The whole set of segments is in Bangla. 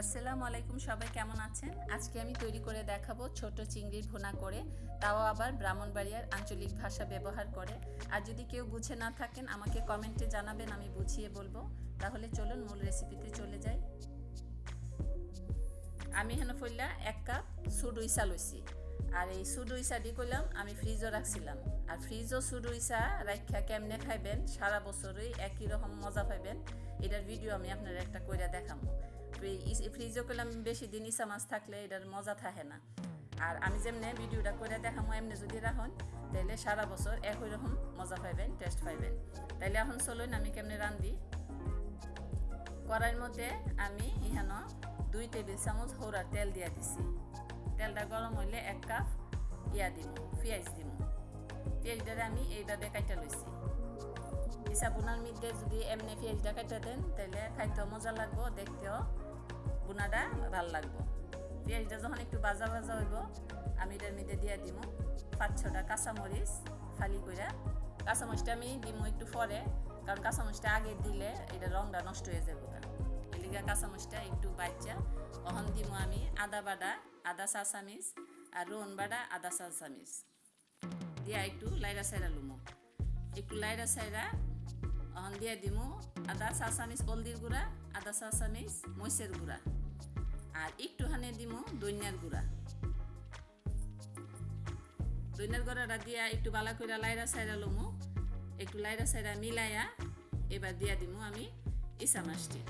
আসসালামু আলাইকুম, সবাই কেমন আছেন? আজকে আমি তৈরি করে দেখাবো ছোট চিংড়ির ভুনা করে, তাও আবার ব্রাহ্মণবাড়িয়ার আঞ্চলিক ভাষা ব্যবহার করে। আর যদি কেউ বুঝে না থাকেন, আমাকে কমেন্টে জানাবেন, আমি বুঝিয়ে বলব। তাহলে চলুন মূল রেসিপিতে চলে যাই। আমি হেন ফইলা এক কাপ সুডুইসা লইছি। আর এই সুডুইসাটি করলাম আমি ফ্রিজও রাখছিলাম। আর ফ্রিজও সুডুইসা রাখা কেমনে খাইবেন, সারা বছরই একই রকম মজা পাইবেন, এটার ভিডিও আমি আপনার একটা কইরা দেখাবো ফ্রিজও করলাম, বেশি দিন ইসা মাছ থাকলে এটার মজা থাকে না। আর আমি যেমনি ভিডিওটা করে দেখামো, এমনি যদি রাখুন তাহলে সারা বছর একই রকম মজা পাইবেন, টেস্ট পাইবেন। তাইলে এখন চলুন, আমি কেমনে রান্ধি? কড়াইয়ের মধ্যে আমি ইহানো দুই টেবিল চামচ হৌরার তেল দিয়া দিছি। তেলটা গরম হইলে এক কাপ ইয়া দিব পেঁয়াজ দিব পেঁয়াজটা আমি এইভাবে কাটা লইছি। ইসা বোনার মধ্যে যদি এমনি পেঁয়াজটা কাটা দেন তাহলে খাইতেও মজা লাগবো, দেখতেও বোনাটা ভালো লাগবো। পেঁয়াজটা যখন একটু বাজা বাজা হইব, আমি এটার মধ্যে দিয়ে দিব পাঁচ ছটা কাঁচামরিচ ফালি করে কাঁচামরিচটা আমি দিব একটু পরে, কারণ কাঁচামরিচটা আগে দিলে এটা রংটা নষ্ট হয়ে যাবে এলিগা কাঁচামরিচটা একটু বাচ্চা অহন দিব আমি আদা বাটা, আদা চা চামিচ আর রোহন বাটা, আদা চা চামিচ দিয়া একটু লাইরা সাইরা লুমো। একটু লাইরা সাইরা অহন দিয়ে দিমু। আদা চা চামিচ হলদির গুঁড়া, আদা চা চামিচ মরিচের গুঁড়া। আর একটু হানে দিমু দইনার গুঁড়া। দইনার গুঁড়াটা দিয়া একটু বালা করে লাইরা সাইরা লমু। একটু লাইরা সাইরা মিলাইয়া এবার দিয়া দিমু আমি ইসা মাছটি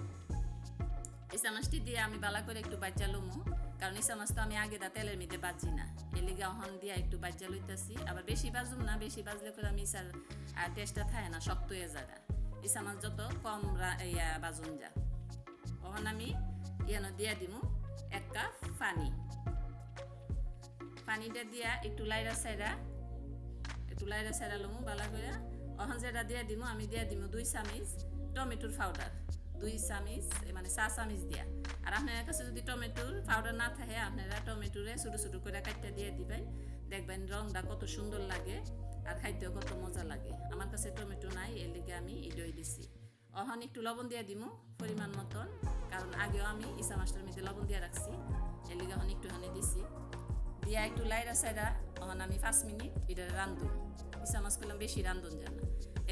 ইসা মাছটি দিয়ে আমি বালা করে একটু বাচ্চা লমু। কারণ ইসা মাছ আমি আগে দা তেলের মধ্যে বাজি না। এলিগে অহন দিয়া একটু বাচ্চা লইতেছি। আবার বেশি বাজুম না, বেশি বাজলে করে আমি ইসার টেস্টটা থাকে না, শক্ত হয়ে যায় ইসা মাছ যত কম ইয়া বাজুন যা। অহন আমি ইয়ানো দিয়া দিমু এক কাপ পানি। পানিটা দিয়া একটু লাইরা সাইরা একটু লাইরা সাইরা লমু বালা করে অহন যেটা দিয়া দিমু, আমি দিয়া দিমু দুই চামিচ টমেটোর পাউডার দুই চামিচ মানে চা চামিচ দিয়া। আর আপনার কাছে যদি টমেটোর পাউডার না থাকে, আপনারা টমেটোরে ছোটো ছোটো করে কাটটা দিয়ে দিবেন। দেখবেন রংটা কত সুন্দর লাগে আর খাইতেও কত মজা লাগে। আমার কাছে টমেটো নাই, এর লিগে আমি ইডই দিছি। অহন একটু লবণ দিয়ে দিমু পরিমাণ মতন, কারণ আগেও আমি ইসা মাছটার মধ্যে লবণ দিয়ে রাখছি। এর লিগে অহন একটুখানি দিছি। দিয়া একটু লাইরা সাইরা অহন আমি পাঁচ মিনিট এটা রান্ধুন ইসা মাছ করলাম বেশি রান্ধুন যেন।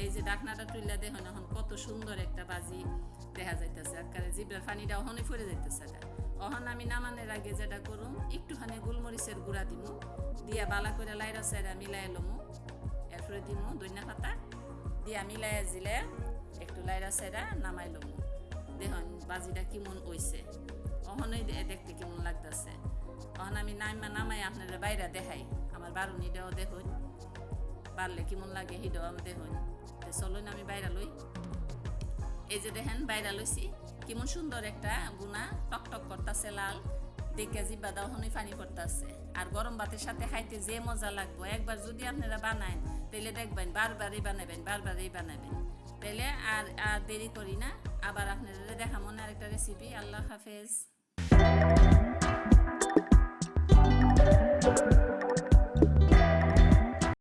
এই যে ডাকনাটা তুললা দেখুন এখন কত সুন্দর একটা বাজি। দেখা যাইতেছে। আকারে জিব্রার পানিটা অহনে ফুরে যাইতেছে অহন আমি নামানের আগে যেটা করুম, একটুখানি গোলমরিচের গুঁড়া দিমু, দিয়া বালা করে লাইরা সাইরা মিলাই লমু, এরপরে দিমু দইনা পাতা, দিয়া মিলাইয়া জিলে একটু লাইরা সাইরা নামাই লমু। দেখুন বাজিটা কেমন হইছে। অহনই দেখতে কেমন লাগতেছে। অহন আমি নামা নামাই আপনারা বাইরে দেখাই। আমার বারুনিটাও দেখুন। বাড়লে কেমন লাগে হিডাও আমি দেখুন। চলুন আমি বাইরা লই। এই যে দেখেন, বাইরা লইছি। কেমন সুন্দর একটা গুনা টক টক করতেছে, লাল। দেখে জিব্বা দাও, হনই পানি পড়তেছে আর গরম ভাতের সাথে খাইতে যে মজা লাগবো। একবার যদি আপনারা বানায় তাহলে দেখবেন বারবারই বানাবেন বারবারই বানাবেন। তাহলে আর আর দেরি করি না। আবার আপনারা দেখা মনে আরেকটা রেসিপি আল্লাহ হাফেজ।